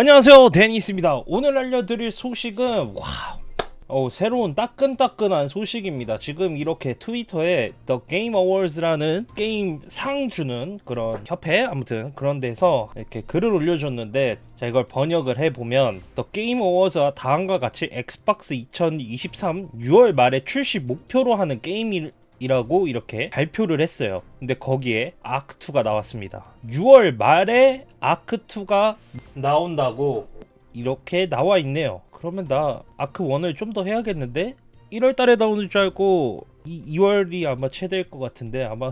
안녕하세요 데니스입니다 오늘 알려드릴 소식은 와우 어, 새로운 따끈따끈한 소식입니다. 지금 이렇게 트위터에 The Game Awards라는 게임 상 주는 그런 협회 아무튼 그런 데서 이렇게 글을 올려줬는데 자 이걸 번역을 해보면 The Game Awards와 다음과 같이 엑스박스 2023 6월 말에 출시 목표로 하는 게임이 이라고 이렇게 발표를 했어요. 근데 거기에 아크2가 나왔습니다. 6월 말에 아크2가 나온다고 이렇게 나와 있네요. 그러면 나 아크 1을 좀 더 해야겠는데? 1월 달에 나오는 줄 알고 이 2월이 아마 최대일 것 같은데 아마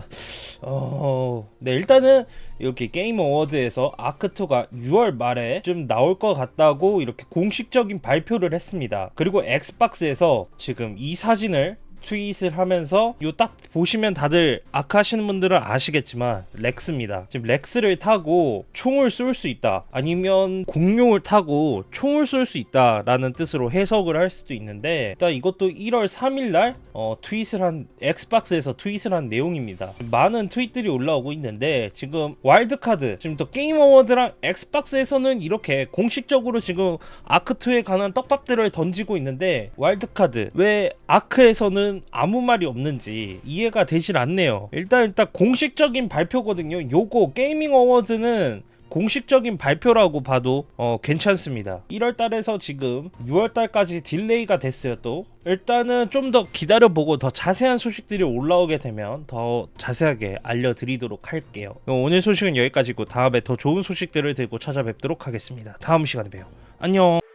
어... 네 일단은 이렇게 게임 어워드에서 아크2가 6월 말에 좀 나올 것 같다고 이렇게 공식적인 발표를 했습니다. 그리고 엑스박스에서 지금 이 사진을 트윗을 하면서 요 딱 보시면 다들 아크 하시는 분들은 아시겠지만 렉스입니다. 지금 렉스를 타고 총을 쏠 수 있다. 아니면 공룡을 타고 총을 쏠 수 있다 라는 뜻으로 해석을 할 수도 있는데 일단 이것도 1월 3일 날 어, 트윗을 한 엑스박스에서 트윗을 한 내용입니다. 많은 트윗들이 올라오고 있는데 지금 와일드카드 지금 또 게임 어워드랑 엑스박스에서는 이렇게 공식적으로 지금 아크2에 관한 떡밥들을 던지고 있는데 와일드카드 왜 아크에서 는 아무 말이 없는지 이해가 되질 않네요. 일단 일단 공식적인 발표거든요. 요거 게이밍 어워드는 공식적인 발표라고 봐도 어, 괜찮습니다. 1월 달에서 지금 6월 달까지 delay가 됐어요 또. 일단은 좀 더 기다려보고 더 자세한 소식들이 올라오게 되면 더 자세하게 알려드리도록 할게요. 오늘 소식은 여기까지고 다음에 더 좋은 소식들을 들고 찾아뵙도록 하겠습니다. 다음 시간에 봬요. 안녕.